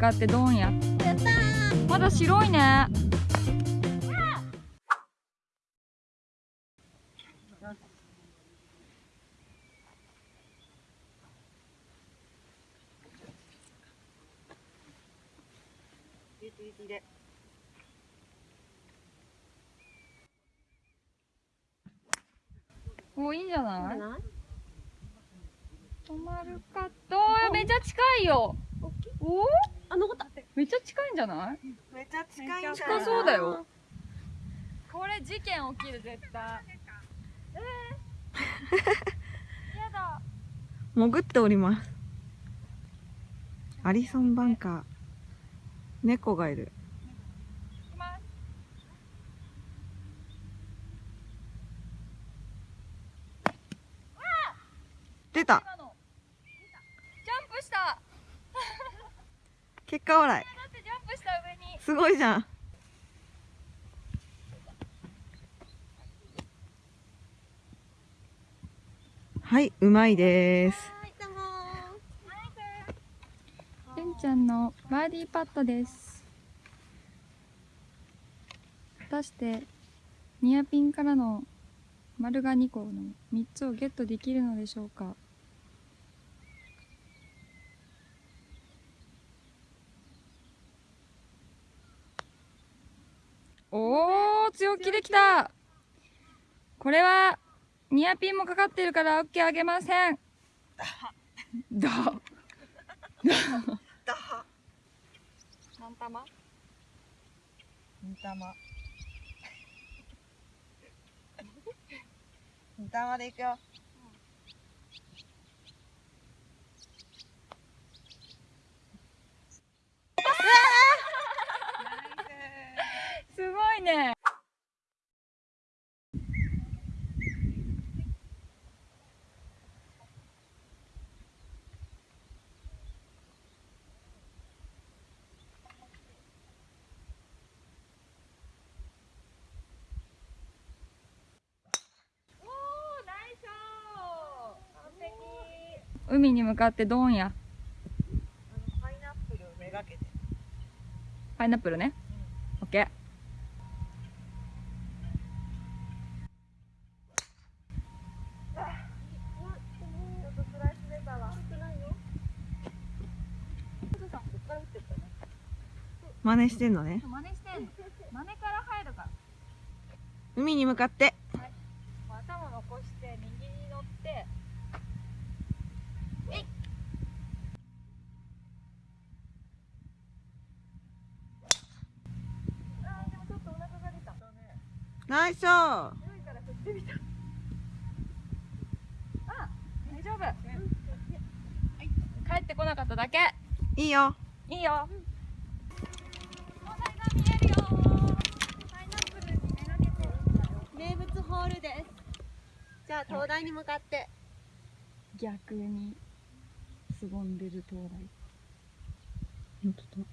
かってドンややったーまだ白いね。おいいんじゃない？止まるか。とめっちゃ近いよ。お？あ残っためっちゃ近いんじゃない？めっちゃ近いんじゃない？近そうだよ。これ事件起きる絶対。えー、やだ。潜っております。アリソンバンカー。猫がいる行きます出た今のジャンプした結果オーライ。すごいじゃん。はいうまいです。はいどうもてんちゃんのバーディーパットです。果たしてニアピンからの丸が2個の3つをゲットできるのでしょうか？強気できた。これはニアピンもかかってるから OK あげません。だ何玉二玉二玉でいくよすごいね海に向かってドンや。パイナップルめがけて。パイナップルね。オッケー。真似してんのね。真似してんの。真似から入るから。海に向かって。頭残して右に乗ってえいあーでもちょっとお腹が出たナイスあ大丈夫。帰ってこなかっただけ。いいよ。いいよ。東西が見えるよ。パイナップルにめがけて。名物ホールです。じゃあ灯台に向かって。逆にすぼんでる灯台本当だ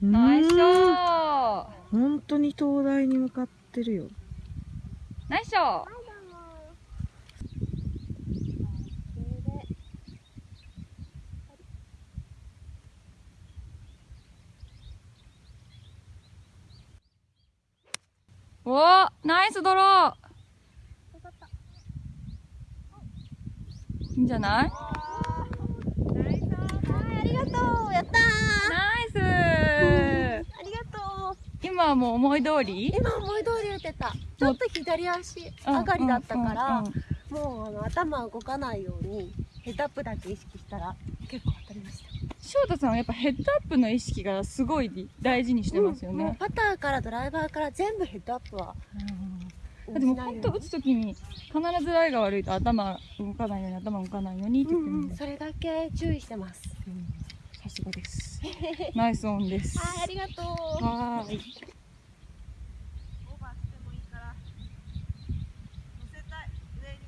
ナイスショうん。ー本当に灯台に向かってるよ。ナイスショー。おーナイスドロー。いいんじゃない？はいありがとう。やったナイスーありがとう今はもう思い通り？今思い通り打てた。ちょっと左足上がりだったからうんうんうんもうあの頭動かないようにヘッドアップだけ意識したら結構当たりました。翔太さんはやっぱヘッドアップの意識がすごい大事にしてますよもうね。パターからドライバーから全部ヘッドアップはうん。でも本当打つときに必ずライが悪いと頭動かないように頭動かないようにってうんうん言ってるんで。それだけ注意してます。さすがです。ナイスオンです。はいありがとうはーい。オーバーしてもいいから乗せたい上に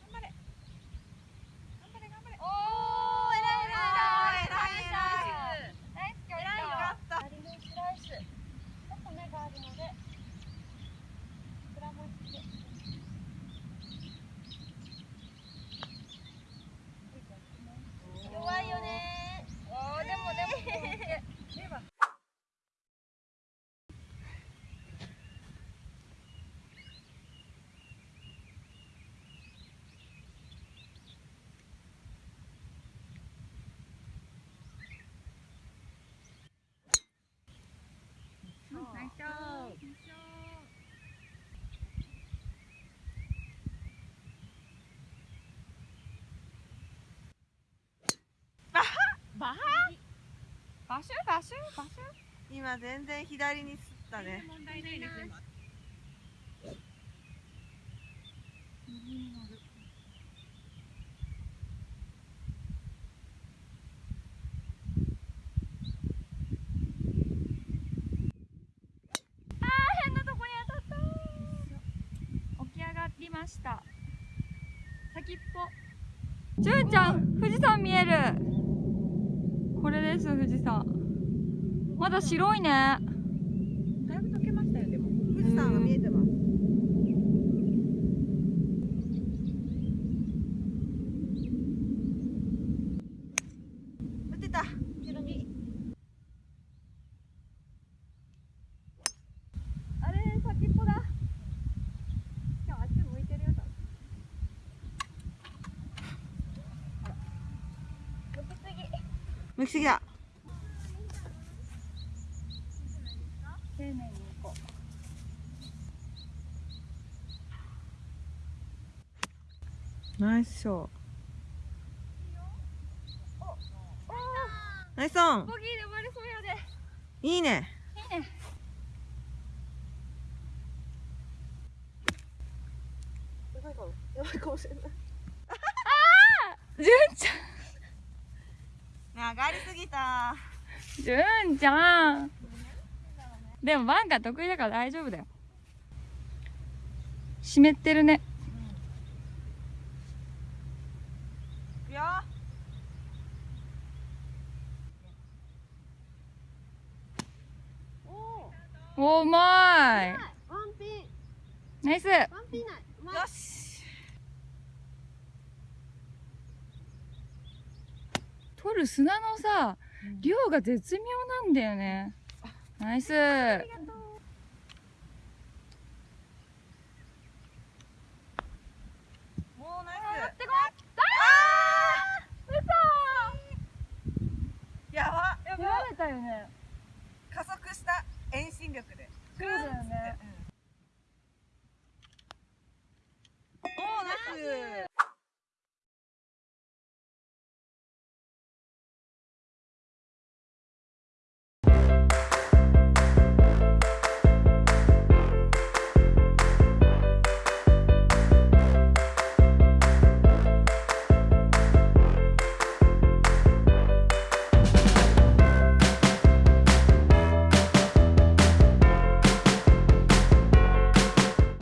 頑張れ頑張れ頑張れおー、偉い偉い偉いナイスキャッ偉いよかった左のスライスちょっと目があるのでバシュバシュバシュ今全然左にすったね。問題ないですねあー変なとこに当たった起き上がりました。先っぽ。じゅんちゃん富士山見えるこれです富士山まだ白いね。だいぶ溶けましたよでも。富士山が見えてますた後ろにあれ先っぽだ今日あっち向いてるよ向きすぎだ丁寧に行こうナイスショーナイスオンボギーで終わりそうやでいいねいいねやばいかもやばいかもしれないじゅん。ち上がりすぎた。ゃんじゅんちゃん。でもバンカー得意だから大丈夫だよ。湿ってるね。いくよ。おおおうまい。ワンピン。ナイス。ワンピンない。よし取る砂のさ量が絶妙なんだよね。ナイス。もうナイス。てこあーやば嘘やられたよね。加速した遠心力で。そうだよね。うん